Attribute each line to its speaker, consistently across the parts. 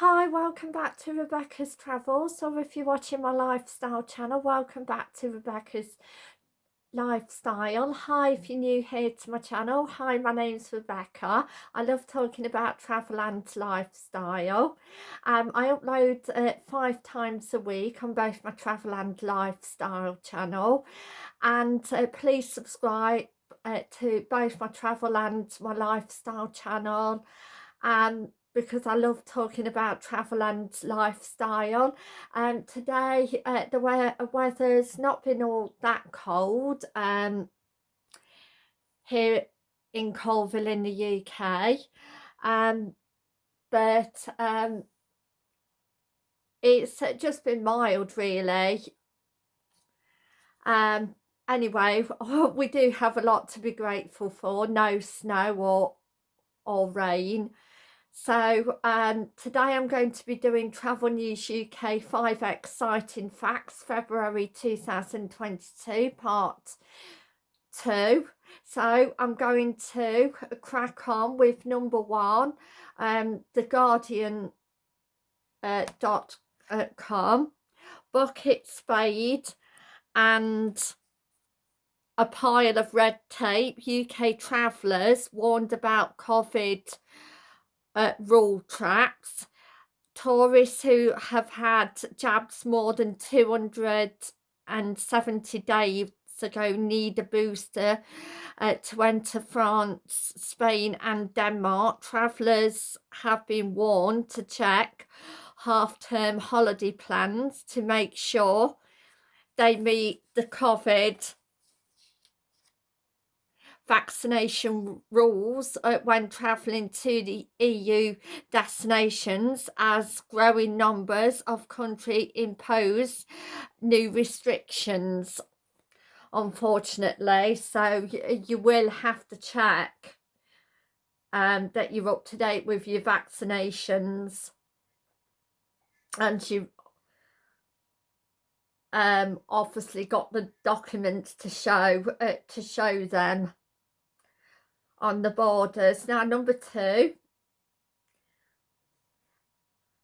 Speaker 1: Hi, welcome back to Rebecca's Travels. or if you're watching my lifestyle channel, welcome back to Rebecca's Lifestyle. Hi, if you're new here to my channel. Hi, my name's Rebecca. I love talking about travel and lifestyle. Um, I upload uh, five times a week on both my travel and lifestyle channel. And uh, please subscribe uh, to both my travel and my lifestyle channel. Um, because I love talking about travel and lifestyle. And um, today uh, the we weather's not been all that cold um, here in Colville in the UK um, but um, it's just been mild really. Um, anyway we do have a lot to be grateful for. No snow or or rain so um, today I'm going to be doing Travel News UK 5 Exciting Facts February 2022 part 2. So I'm going to crack on with number one, um, The Guardian uh, dot uh, com, bucket spade and a pile of red tape. UK travellers warned about COVID uh, rule tracks. Tourists who have had jabs more than 270 days ago need a booster uh, to enter France, Spain and Denmark. Travellers have been warned to check half-term holiday plans to make sure they meet the COVID vaccination rules uh, when travelling to the EU destinations as growing numbers of country impose new restrictions unfortunately. So you will have to check um, that you're up to date with your vaccinations. And you um obviously got the documents to show uh, to show them on the borders. Now number two,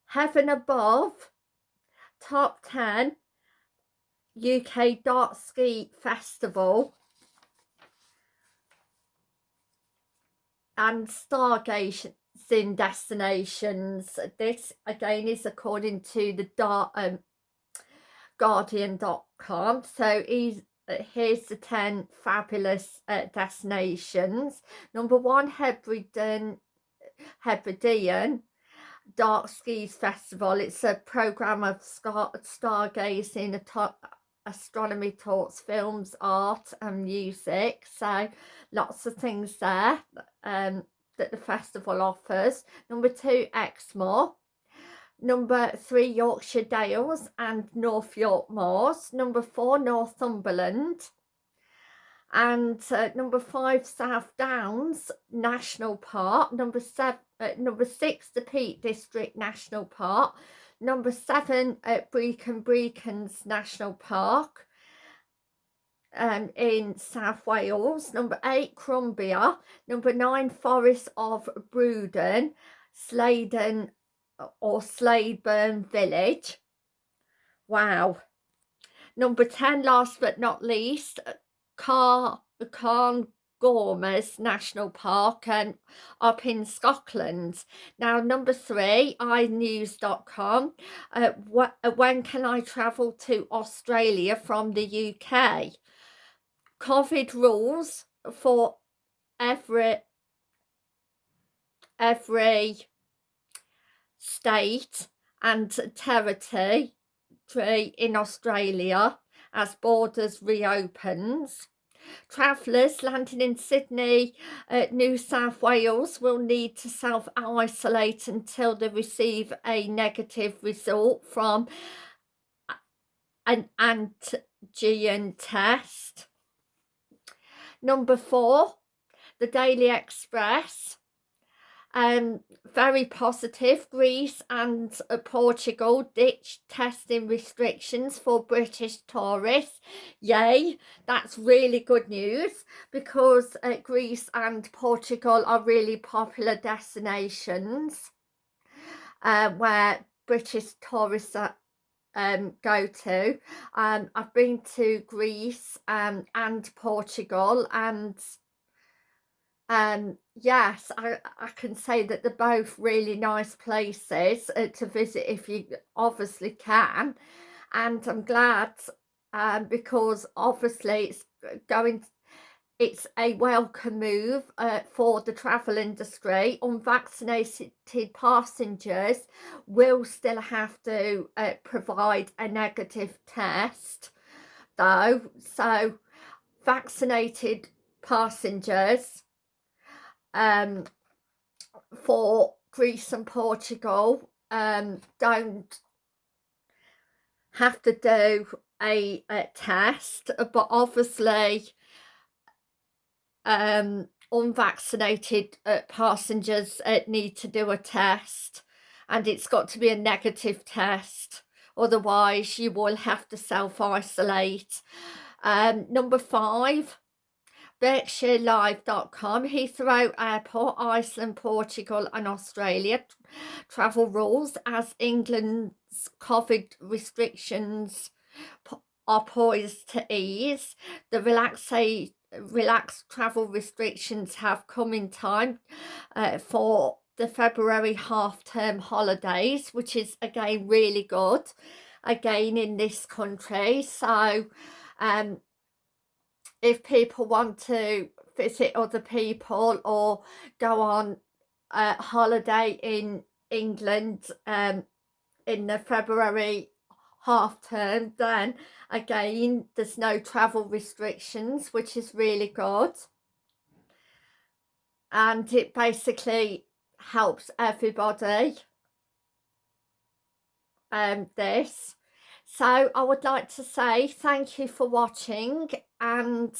Speaker 1: Heaven Above, top 10 UK Dark Sky Festival and stargazing destinations. This again is according to the dark, um, Guardian.com. So he's here's the 10 fabulous uh, destinations. Number one, Hebridean, Hebridean Dark Skies Festival. It's a programme of stargazing, astronomy talks, films, art and music. So lots of things there um, that the festival offers. Number two, Exmoor number three Yorkshire Dales and North York Moors, number four Northumberland, and uh, number five South Downs National Park, number seven, uh, number six the Peak District National Park, number seven at Brecon Beacons National Park, um, in South Wales, number eight Cumbria, number nine Forest of Broughton, Sladen or Slaidburn Village. Wow. Number 10, last but not least, Car Carn Gormes National Park and up in Scotland. Now, number three, inews.com. Uh, wh uh, when can I travel to Australia from the UK? COVID rules for every every state and territory in Australia as borders reopens. Travellers landing in Sydney, uh, New South Wales will need to self-isolate until they receive a negative result from an antigen test. Number four, the Daily Express um, very positive. Greece and uh, Portugal ditched testing restrictions for British tourists. Yay, that's really good news because uh, Greece and Portugal are really popular destinations. uh, where British tourists um, go to. Um, I've been to Greece um, and Portugal and um, yes, I, I can say that they're both really nice places uh, to visit if you obviously can. And I'm glad um, because obviously it's going it's a welcome move uh, for the travel industry. Unvaccinated passengers will still have to uh, provide a negative test though. So vaccinated passengers um, for Greece and Portugal um, don't have to do a, a test, but obviously um, unvaccinated uh, passengers uh, need to do a test and it's got to be a negative test otherwise you will have to self-isolate. Um, number five BerkshireLive.com, Heathrow Airport, Iceland, Portugal and Australia travel rules as England's COVID restrictions are poised to ease. The relaxation relaxed travel restrictions have come in time uh, for the February half-term holidays, which is again really good again in this country. So um, if people want to visit other people or go on a holiday in England um, in the February half term then again there's no travel restrictions which is really good. And it basically helps everybody um this so I would like to say thank you for watching and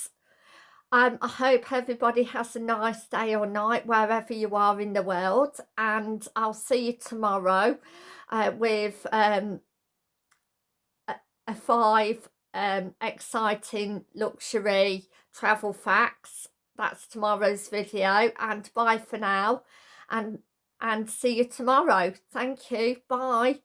Speaker 1: um, I hope everybody has a nice day or night wherever you are in the world and I'll see you tomorrow uh, with um, a five um, exciting luxury travel facts. That's tomorrow's video and bye for now and and see you tomorrow. Thank you. Bye.